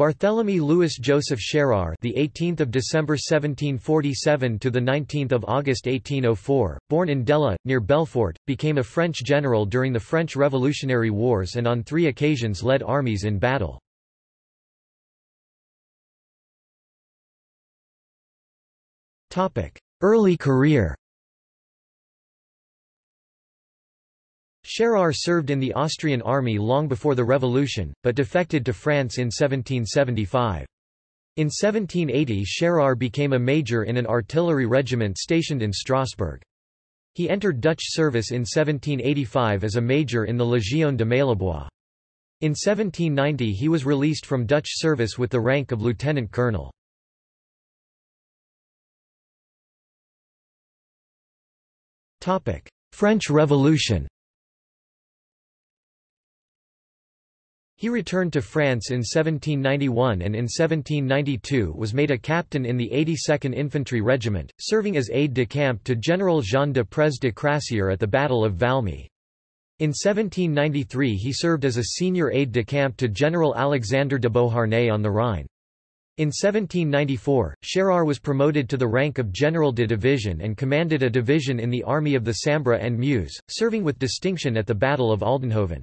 Barthélemy Louis Joseph Schérer, the 18th of December 1747 to the 19th of August 1804, born in Delle near Belfort, became a French general during the French Revolutionary Wars and on 3 occasions led armies in battle. Topic: Early career. Schérer served in the Austrian army long before the revolution, but defected to France in 1775. In 1780 Schérer became a major in an artillery regiment stationed in Strasbourg. He entered Dutch service in 1785 as a major in the Légion de Maillebois. In 1790 he was released from Dutch service with the rank of lieutenant colonel. French Revolution He returned to France in 1791 and in 1792 was made a captain in the 82nd Infantry Regiment, serving as aide-de-camp to General Jean de Prez de Crassier at the Battle of Valmy. In 1793 he served as a senior aide-de-camp to General Alexander de Beauharnais on the Rhine. In 1794, Schérer was promoted to the rank of General de Division and commanded a division in the Army of the Sambre and Meuse, serving with distinction at the Battle of Aldenhoven.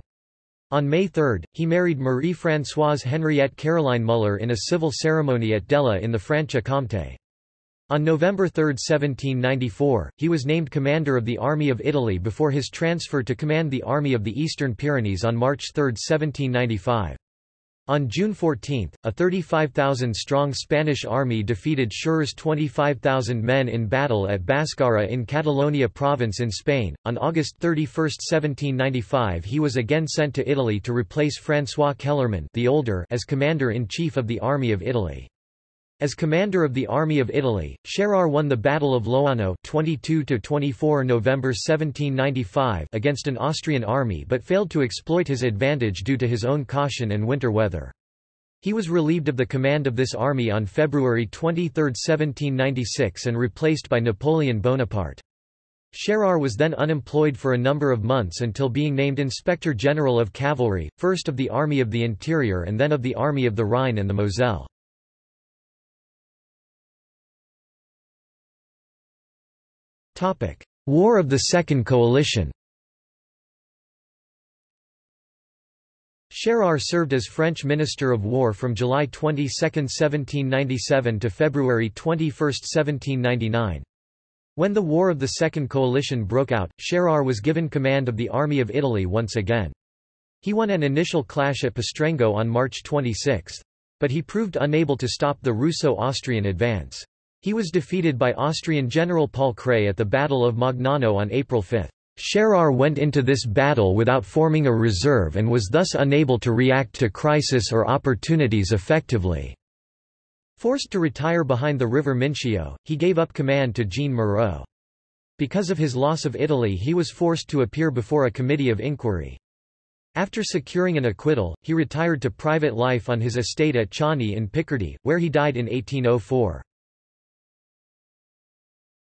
On May 3, he married Marie-Françoise Henriette Caroline Muller in a civil ceremony at Delle in the Franche-Comté. On November 3, 1794, he was named commander of the Army of Italy before his transfer to command the Army of the Eastern Pyrenees on March 3, 1795. On June 14, a 35,000-strong Spanish army defeated Schérer's 25,000 men in battle at Bàscara in Catalonia province in Spain. On August 31, 1795 he was again sent to Italy to replace François Kellermann the older as commander-in-chief of the Army of Italy. As commander of the Army of Italy, Schérer won the Battle of Loano 22–24 November 1795 against an Austrian army but failed to exploit his advantage due to his own caution and winter weather. He was relieved of the command of this army on February 23, 1796 and replaced by Napoleon Bonaparte. Schérer was then unemployed for a number of months until being named Inspector General of Cavalry, first of the Army of the Interior and then of the Army of the Rhine and the Moselle. War of the Second Coalition Schérer served as French Minister of War from July 22, 1797 to February 21, 1799. When the War of the Second Coalition broke out, Schérer was given command of the Army of Italy once again. He won an initial clash at Pastrengo on March 26. But he proved unable to stop the Russo-Austrian advance. He was defeated by Austrian General Paul Kray at the Battle of Magnano on April 5. Schérer went into this battle without forming a reserve and was thus unable to react to crisis or opportunities effectively. Forced to retire behind the river Mincio, he gave up command to Jean Moreau. Because of his loss of Italy he was forced to appear before a committee of inquiry. After securing an acquittal, he retired to private life on his estate at Chauny in Picardy, where he died in 1804.